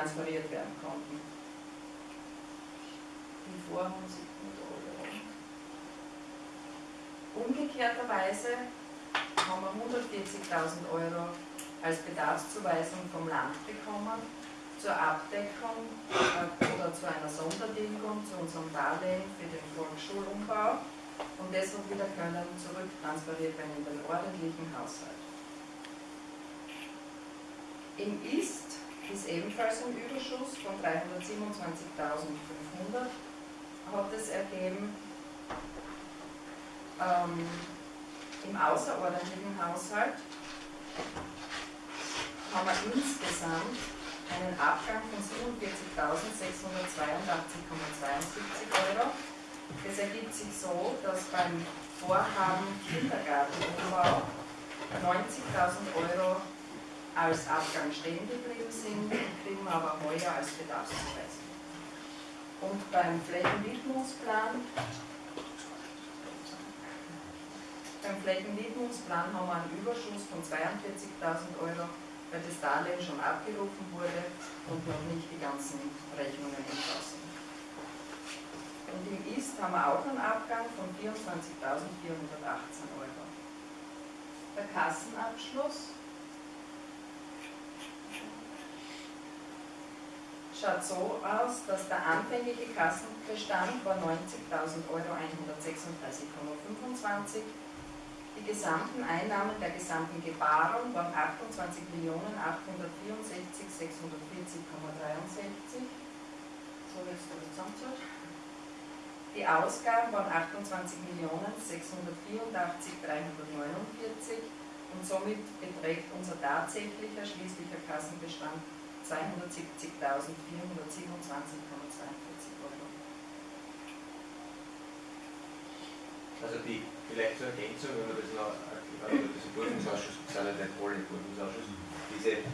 transferiert werden konnten. Die sieht man da Umgekehrterweise haben wir 140.000 Euro als Bedarfszuweisung vom Land bekommen zur Abdeckung äh, oder zu einer Sondertilgung zu unserem Darlehen für den Volksschulumbau und deshalb wieder können zurücktransferiert werden in den ordentlichen Haushalt. Im Ist ist ebenfalls ein Überschuss von 327.500 hat es ergeben. Ähm, Im außerordentlichen Haushalt haben wir insgesamt einen Abgang von 47.682,72 Euro. Das ergibt sich so, dass beim Vorhaben Kindergartenumbau 90.000 Euro als Abgang stehen geblieben sind, kriegen wir aber heuer als Bedarfszuweisung. Und beim Flächenwidmungsplan beim Flächenwidmungsplan haben wir einen Überschuss von 42.000 Euro weil das Darlehen schon abgerufen wurde und noch nicht die ganzen Rechnungen entschlossen. Und im Ist haben wir auch einen Abgang von 24.418 Euro. Der Kassenabschluss schaut so aus, dass der anfängliche Kassenbestand war 90.136,25 Euro die gesamten Einnahmen der gesamten Gebarung waren 28.864.640,63. So jetzt das zusammenzählt. Die Ausgaben waren 28.684.349 und somit beträgt unser tatsächlicher schließlicher Kassenbestand 270.427,42 Euro. Also die vielleicht zur Ergänzung, wenn man das noch, ich das im Prüfungsausschuss, sind ja nicht alle im Prüfungsausschuss, diese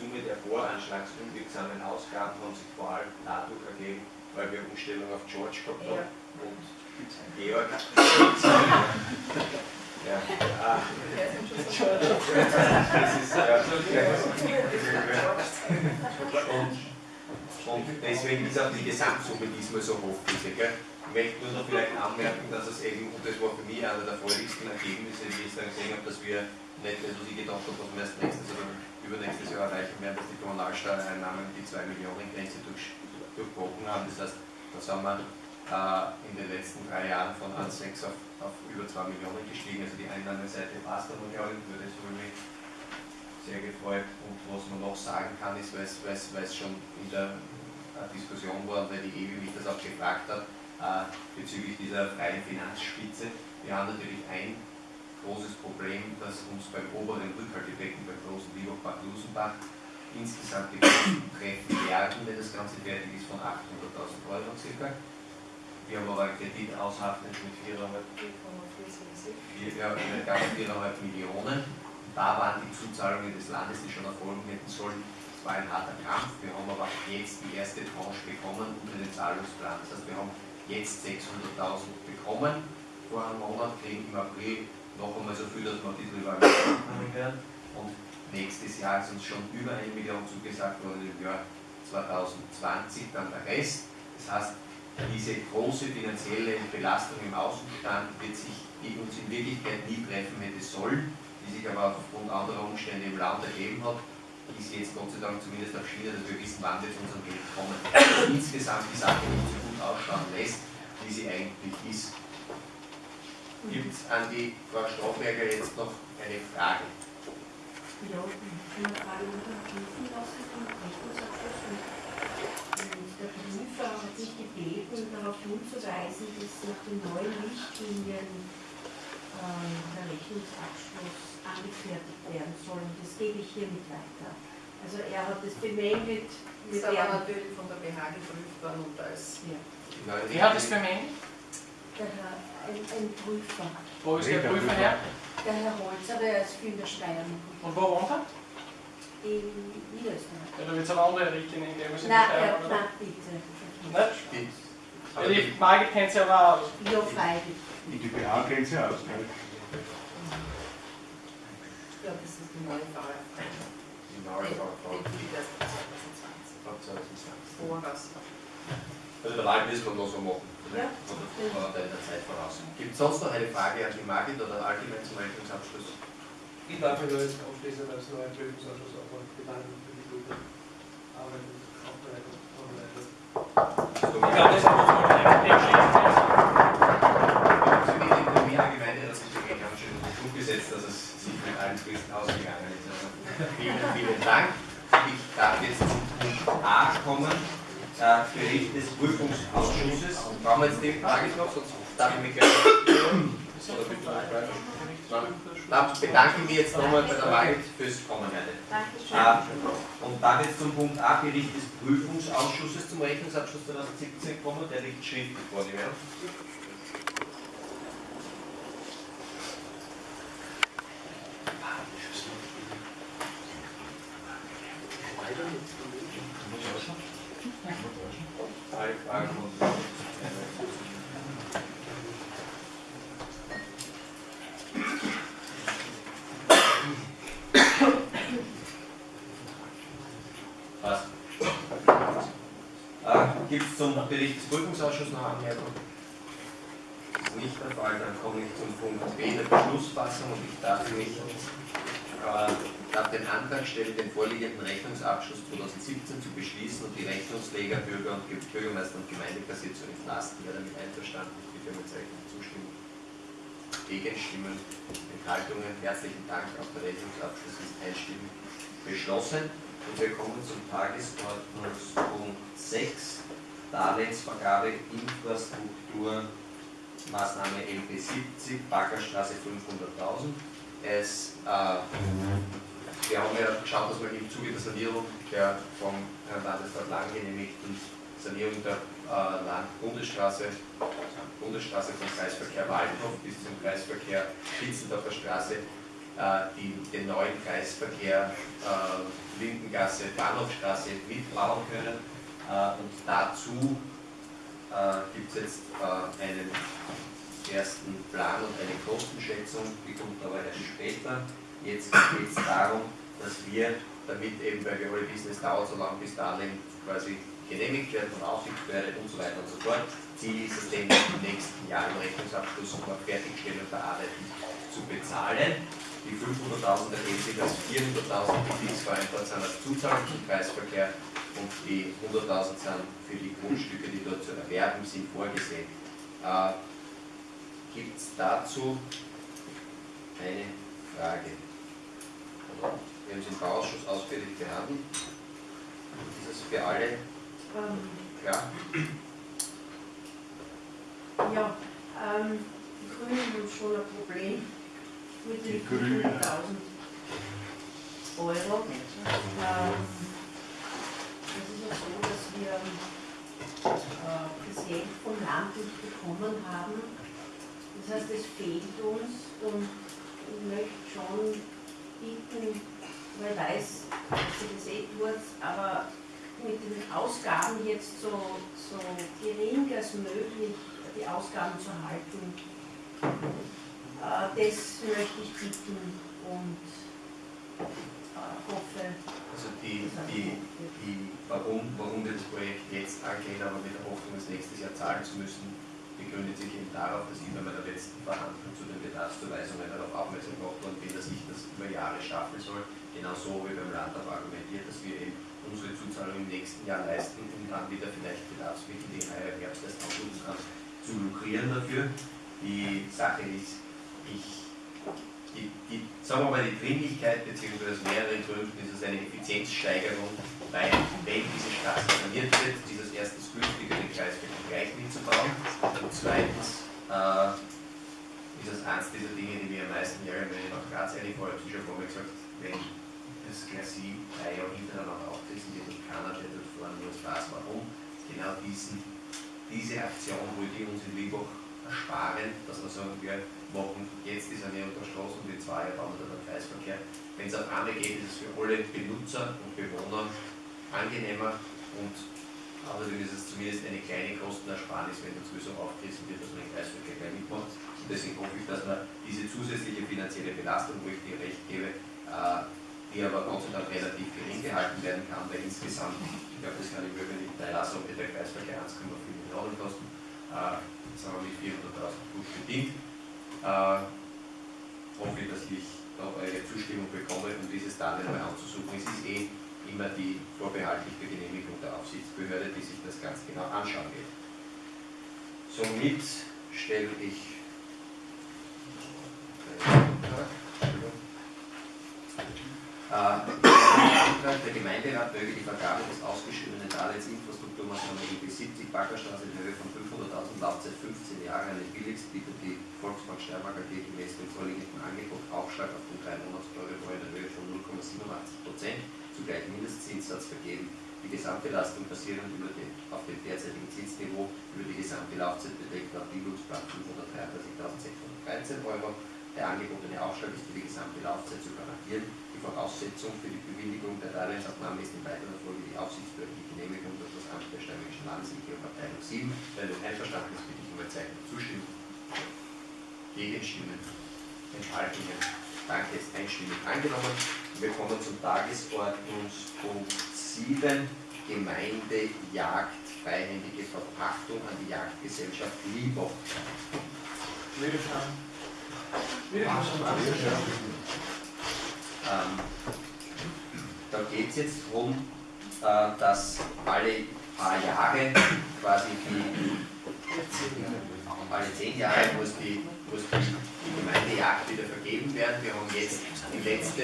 Summe der voranschlagsunwirksamen Ausgaben haben sich vor allem dadurch ergeben, weil wir Umstellung auf George gehabt haben ja. und Georg. Ja. Das ist ja. Und, deswegen ist auch die Gesamtsumme diesmal so hoch? Ich möchte nur noch vielleicht anmerken, dass es eben, und das war für mich einer der freudigsten Ergebnisse, wie ich dann gesehen habe, dass wir nicht das, was ich gedacht habe, was wir erst nächstes oder übernächstes Jahr erreichen werden, dass die Kommunalsteuereinnahmen die 2 Millionen Grenze durch, durchbrochen haben. Das heißt, da sind wir in den letzten drei Jahren von 1,6 auf, auf über 2 Millionen gestiegen. Also die Einnahmeseite passt aber, glaube ich, würde es mich sehr gefreut. Und was man noch sagen kann, ist, weil es schon in der Diskussion war, weil die EWI mich das auch gefragt hat, äh, bezüglich dieser freien Finanzspitze. Wir haben natürlich ein großes Problem, das uns beim oberen Rückhaltebecken, beim großen Liebach-Bad-Lusenbach, insgesamt die Kosten treffen werden, wenn das Ganze fertig ist, von 800.000 Euro circa. Wir haben aber einen Kredit aushaftet mit 4,4 ja, 4,5 Millionen. Da waren die Zuzahlungen des Landes, die schon erfolgen hätten sollen, es war ein harter Kampf. Wir haben aber jetzt die erste Tranche bekommen unter den Zahlungsplan. Das heißt, wir haben jetzt 600.000 bekommen. Vor einem Monat kriegen im April noch einmal so viel, dass wir ein bisschen über kommen werden. Und nächstes Jahr ist uns schon über eine Million zugesagt worden, im Jahr 2020 dann der Rest. Das heißt, diese große finanzielle Belastung im Außenstand wird sich uns in Wirklichkeit nie treffen hätte sollen, die sich aber aufgrund anderer Umstände im Land ergeben hat, ist jetzt Gott sei Dank zumindest auf Schiene, dass wir wissen, wann wir zu unserem Geld kommen. Also insgesamt die Sache nicht so gut ausschauen lässt, wie sie eigentlich ist. Gibt es an die Frau Strauchberger jetzt noch eine Frage? Ja, Frage nach dem Prüfen vom Rechnungsabschluss. Der Prüfer hat sich gebeten, hinzuweisen, dass nach den neuen Richtlinien äh, der Rechnungsabschluss angefertigt werden soll. Und das gebe ich hiermit weiter. Also er hat das bemängelt. Ist aber natürlich von der BH geprüft worden und als... Ja. Wer hat das bemängelt? Der Herr, ein, ein Prüfer. Wo ist der Prüfer her? Der Herr Holz, aber er ist viel in der Steiermark. Und wo wohnt er? In Niederösterreich. Ja, da wird es eine andere Richtlinie geben. Nein, er, nein, bitte. Die Margit kennt sie aber aus. Ja, freilich. Die BH kennt sie aus, gell? Ja, das ist die neue VfV. Die neue die, 2020. mir passen. Also der Wahl müssen wir noch so machen. Ja. Oder der Zeit voraus. Gibt es sonst noch eine Frage an die Margit oder allgemein zum Rechnungsabschluss? Ich darf mich nur jetzt abschließend als neuer Prüfungsausschuss auch mal bedanken für die gute Arbeit und Aufbereitung. Vorbereitung. Ich glaube, das ist gut. Dem schließt es. Sie wie in Wiener Gemeinde hat sich wirklich ganz schön umgesetzt, dass es sich mit allen Fristen ausgegangen ist. Also vielen, vielen Dank. Ich darf jetzt zum Punkt A kommen. Äh, Bericht des Brauchen wir jetzt die Frage noch, sonst darf ich mich gleich. Dann bedanke ich mich jetzt nochmal bei der Wahl fürs Kommen. Dankeschön. Äh, Und dann jetzt zum Punkt A, Bericht des Prüfungsausschusses zum Rechnungsabschluss 2017 kommen, der liegt schriftlich vor dir. ja? Alle Fragen und Passt. Äh, Gibt es zum Bericht des Prüfungsausschusses noch Anmerkungen? Das ist nicht der Fall, dann komme ich zum Punkt B der Beschlussfassung und ich darf mich äh, darf den Antrag stellen, den vorliegenden Rechnungsabschluss 2017 zu beschließen und die Rechnungsleger, Bürger und Ge- Bürgermeister und Gemeindekasse zu entlasten. Wer damit einverstanden ist, bitte mit Zeichen zustimmen. Gegenstimmen, Enthaltungen, herzlichen Dank. Auch der Rechnungsabschluss ist einstimmig beschlossen. Und wir kommen zum Tagesordnungspunkt 6, Darlehensvergabe, Infrastruktur, Maßnahme LP 70, Baggerstraße 500.000. Es, äh, wir haben ja geschaut, dass wir im Zuge der Sanierung der vom Herrn Landesrat Lang genehmigten Sanierung der äh, Land Bundesstraße, vom Kreisverkehr Waldhof bis zum Kreisverkehr Spitzendorfer Straße äh, die, den neuen Kreisverkehr äh, Lindengasse, Bahnhofstraße mitbauen können. Äh, und dazu äh, gibt es jetzt äh, einen ersten Plan und eine Kostenschätzung, die kommt aber erst später. Jetzt geht es darum, dass wir, damit eben, alle wissen, es dauert so lange, bis Darlehen quasi genehmigt werden von Aufsichtsbehörde und so weiter und so fort. Ziel ist es, den im nächsten Jahr im Rechnungsabschluss noch Fertigstellung der Arbeiten zu bezahlen. Die 500.000 ergeben sich als 400.000, die fix vereinbart sind als Zuzahlung zum Kreisverkehr und die 100.000 sind für die Grundstücke, die dort zu erwerben sind, vorgesehen. Äh, Gibt es dazu eine Frage? Wir haben es im Bauausschuss ausführlich behandelt. Ist das für alle Ähm, klar? ja, ähm, die Grünen haben schon ein Problem mit den Die Grünen. 500.000 Euro. Ähm, so, dass wir das Geld vom Land nicht bekommen haben. Das heißt, es fehlt uns und ich möchte schon bitten, weil ich weiß, dass ihr das eh tut, aber mit den Ausgaben jetzt so, so gering als möglich die Ausgaben zu halten. Äh, das möchte ich bitten und Also die, die, die, warum, warum wir das Projekt jetzt angehen, aber mit der Hoffnung, es nächstes Jahr zahlen zu müssen, begründet sich eben darauf, dass ich bei meiner letzten Verhandlung zu den Bedarfszuweisungen darauf aufmerksam gemacht worden bin, dass ich das über Jahre schaffen soll. Genauso wie beim Land auch argumentiert, dass wir eben unsere Zuzahlung im nächsten Jahr leisten, um dann wieder vielleicht Bedarfsmittel, die heuer im Herbst erst aussuchen kann, zu lukrieren dafür. Die Sache ist, ich die, die, sagen wir mal, die Dringlichkeit beziehungsweise aus mehreren Gründen ist es eine Effizienzsteigerung, weil wenn diese Straße saniert wird, ist es erstens günstiger, den Kreisverkehr gleich mitzubauen und zweitens äh, ist es eines dieser Dinge, die mir am meisten ärgern, wenn ich nach Graz eine vorher schon vor mir gesagt, wenn das Glacis drei Jahre hintereinander aufgerissen wird und keiner, der dort fahren muss, weiß warum. Genau diesen, diese Aktion wollte ich uns in Liebach ersparen, dass wir sagen, wir machen jetzt die Sanierung der Straßen und in zwei dann den Kreisverkehr. Wenn es auf einmal geht, ist es für alle Benutzer und Bewohner angenehmer und außerdem ist es zumindest eine kleine Kostenersparnis, wenn der sowieso aufgerissen wird, dass man den Kreisverkehr gleich mitmacht. Und deswegen hoffe ich, dass man diese zusätzliche finanzielle Belastung, wo ich dir recht gebe, äh, die aber Gott sei Dank relativ gering gehalten werden kann, weil insgesamt, ich glaube, das kann ich wirklich nicht teilassen, ob der Kreisverkehr 1,4 Millionen kosten, äh, sagen wir mit 400.000 gut bedient. Äh, hoffe, dass ich da eure Zustimmung bekomme, um dieses Darlehen mal anzusuchen. Es ist eh immer die vorbehaltliche Genehmigung der Aufsichtsbehörde, die sich das ganz genau anschauen wird. Somit stelle ich äh, der Gemeinderat möge die Vergabe des ausgeschriebenen Darlehens Infrastrukturmaßnahme EB 70 Baggerstraße in Höhe von 500.000 Laufzeit 15 Jahre an den Billigstbieter die Volksbank Steiermark AG gemäß dem vorliegenden Angebot Aufschlag auf den 3 Monatseuro in der Höhe von 0,87 Prozent zugleich Mindestzinssatz vergeben. Die Gesamtbelastung basierend über den, auf dem derzeitigen Zinsniveau über die gesamte Laufzeit beträgt laut Bildungsplan 533.613 Euro. Der angebotene Aufschlag ist für die gesamte Laufzeit zu garantieren. Die Voraussetzung für die Bewilligung der Darlehensabnahme ist in weiterer Folge die aufsichtsbehördliche Genehmigung durch das Amt der Steirischen Landesregierung Abteilung 7. Wenn du einverstanden bist, bitte ich um ein Zeichen der Zustimmung. Gegenstimmen, Enthaltungen. Danke, ist einstimmig angenommen. Wir kommen zum Tagesordnungspunkt 7, Gemeindejagd, freihändige Verpachtung an die Jagdgesellschaft Liebach. Wiederschauen. Ähm, da geht es jetzt darum, äh, dass alle paar Jahre quasi die, alle zehn Jahre muss die, muss die, Gemeindejagd wieder vergeben werden. Wir haben jetzt die letzte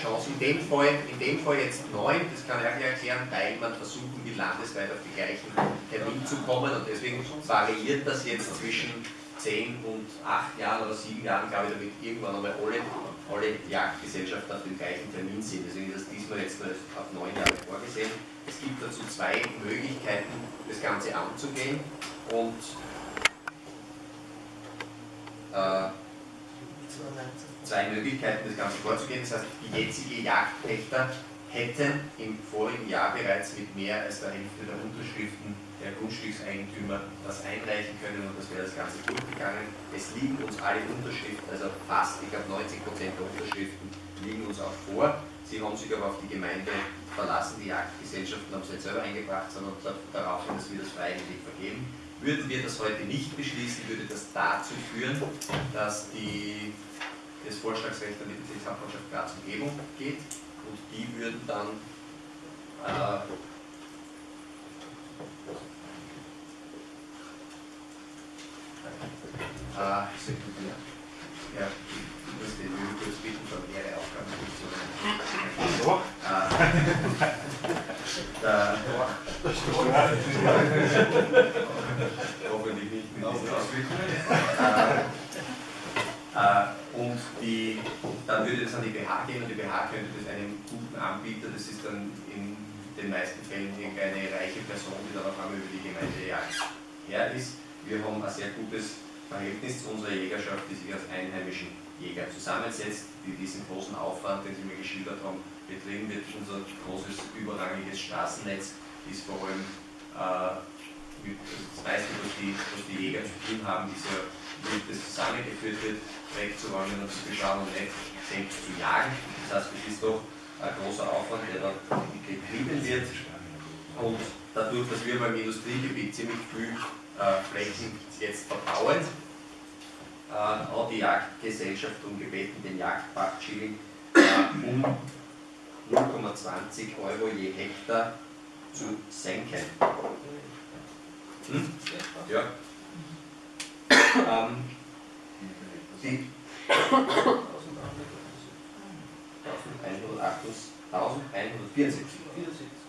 Chance. In dem Fall, in dem Fall jetzt neun, das kann ich auch erklären, weil man versuchen will, landesweit auf die gleichen Termin zu kommen und deswegen variiert das jetzt zwischen zehn und acht Jahren oder sieben Jahren, glaube ich, damit irgendwann einmal alle, alle Jagdgesellschaften auf dem gleichen Termin sind. Deswegen ist das diesmal jetzt nur auf neun Jahre vorgesehen. Es gibt dazu zwei Möglichkeiten, das Ganze anzugehen und äh, zwei Möglichkeiten, das Ganze vorzugehen. Das heißt, die jetzige Jagdpächter hätten im vorigen Jahr bereits mit mehr als der Hälfte der Unterschriften der Grundstückseigentümer das einreichen können und das wäre das Ganze durchgegangen. Es liegen uns alle Unterschriften, also fast, ich glaube 90 Prozent der Unterschriften liegen uns auch vor. Sie haben sich aber auf die Gemeinde verlassen, die Jagdgesellschaften haben es nicht selber eingebracht, sondern darauf hin, dass wir das freiwillig vergeben. Würden wir das heute nicht beschließen, würde das dazu führen, dass die, das Vorschlagsrecht an die Bezirkshauptmannschaft Graz Umgebung geht und die würden dann äh, äh, ja, ich muss den kurz bitten, von mehrere Aufgabenfunktionen. So. Hoffentlich nicht mit diesen Auswirkungen. Äh, äh, und die, dann würde das an die BH gehen und die BH könnte das einem guten Anbieter, das ist dann in den meisten Fällen irgendeine reiche Person, die dann auf einmal über die Gemeindejagd her ist. Wir haben ein sehr gutes Verhältnis zu unserer Jägerschaft, die sich aus einheimischen Jägern zusammensetzt, die diesen großen Aufwand, den Sie mir geschildert haben, betrieben wird. Unser großes überrangiges Straßennetz ist vor allem äh, mit, das meiste, was die, was die Jäger zu tun haben, ist wie das zusammengeführt wird, wegzuräumen und zu beschauen und nicht selbst zu jagen. Das heißt, es ist doch ein großer Aufwand, der da betrieben wird. Und dadurch, dass wir beim Industriegebiet ziemlich viel äh, Flächen jetzt verbauen, äh, hat die Jagdgesellschaft um gebeten, den Jagdpachtschilling äh, um 0,20 Euro je Hektar zu senken. Hm? Ja. Ähm, die 1174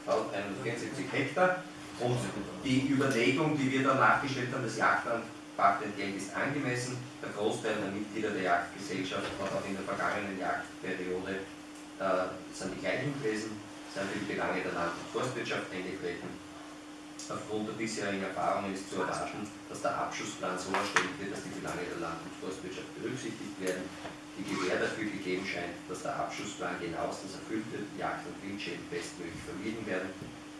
1174 Hektar und die Überlegung, die wir dann nachgestellt haben, das Jagdpachtentgelt ist angemessen. Der Großteil der Mitglieder der Jagdgesellschaft hat auch in der vergangenen Jagdperiode äh, sind die gleichen gewesen, sind für die Belange der Land- und Forstwirtschaft eingetreten. Aufgrund der bisherigen Erfahrungen ist zu erwarten, dass der Abschussplan so erstellt wird, dass die Belange der Land- und Forstwirtschaft berücksichtigt werden. Die Gewähr dafür gegeben scheint, dass der Abschussplan genauestens erfüllt wird, Jagd- und Wildschäden bestmöglich vermieden werden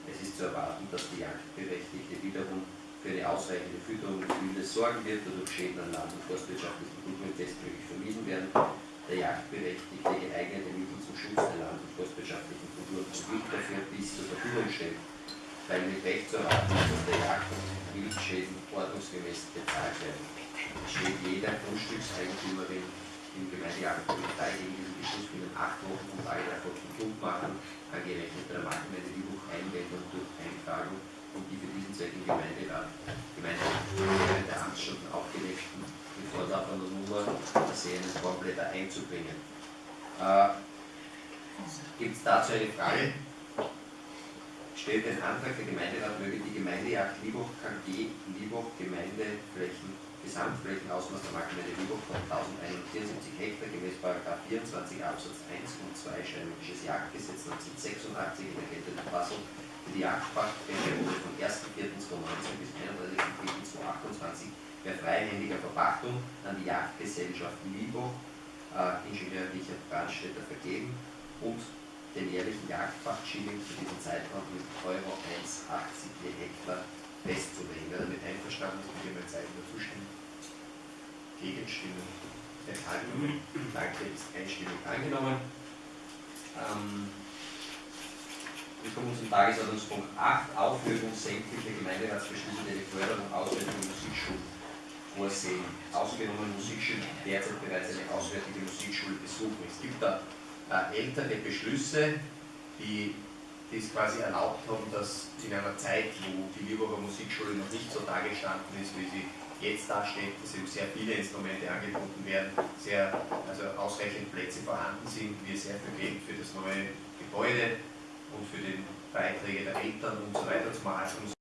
es ist zu erwarten, dass die Jagdberechtigte wiederum für eine ausreichende Fütterung des Wildes sorgen wird, wodurch Schäden an Land- und forstwirtschaftlichen Kulturen bestmöglich vermieden werden. der Jagdberechtigte geeignete Mittel zum Schutz der land- und forstwirtschaftlichen Kultur und Gebiet dafür bis zur Verfügung stellt, weil mit Recht zu erwarten dass der Jagd- und Wildschäden ordnungsgemäß bezahlt werden. Es steht jeder Grundstückseigentümerin im Gemeindejagdpolizei gegen diesen Beschluss binnen acht Wochen und alle davon Kund machen, angerechnet der Marktgemeinde Lübuch Einwendung durch Eintragung und die für diesen Zweck im Gemeinderat, Gemeinderat der Amtsstunden aufgelegten, mit fortlaufender Nummer versehenen Formblätter einzubringen. Äh, Gibt es dazu eine Frage? Stellt den Antrag, der Gemeinderat möge die Gemeindejagd Liebhoch KG Liebhoch Gemeindeflächen Gesamtflächenausmaß der Marktgemeinde Liebhoch von 1174 Hektar gemäß § 24 Absatz 1 und 2 Steinmännisches Jagdgesetz 1986 in der geltenden Fassung für die Jagdpachtperiode vom 1.4.2019 bis 31.4.2028 per freihändiger Verpachtung an die Jagdgesellschaft Liebhoch, äh, Ingenieur Richard Brandstätter vergeben und den jährlichen Jagdpachtschilling für diesen Zeitraum mit Euro 1,80 je Hektar festzulegen. Wer damit einverstanden ist, bitte mal Zeichen der Zustimmung. Gegenstimmen, Enthaltungen. Danke, ist einstimmig angenommen. Ähm, wir kommen zum Tagesordnungspunkt 8, Aufhebung sämtlicher Gemeinderatsbeschlüsse, die die Förderung Auswertung der Musikschulen vorsehen. Ausgenommen Musikschulen, die derzeit bereits eine auswärtige Musikschule besuchen. Es gibt da ältere Beschlüsse, die die es quasi erlaubt haben, dass in einer Zeit, wo die Lieberer Musikschule noch nicht so dagestanden ist, wie sie jetzt dasteht, dass eben sehr viele Instrumente angeboten werden, sehr, also ausreichend Plätze vorhanden sind, wir sehr viel Geld für das neue Gebäude und für die Beiträge der Eltern und so weiter zum Erhaltung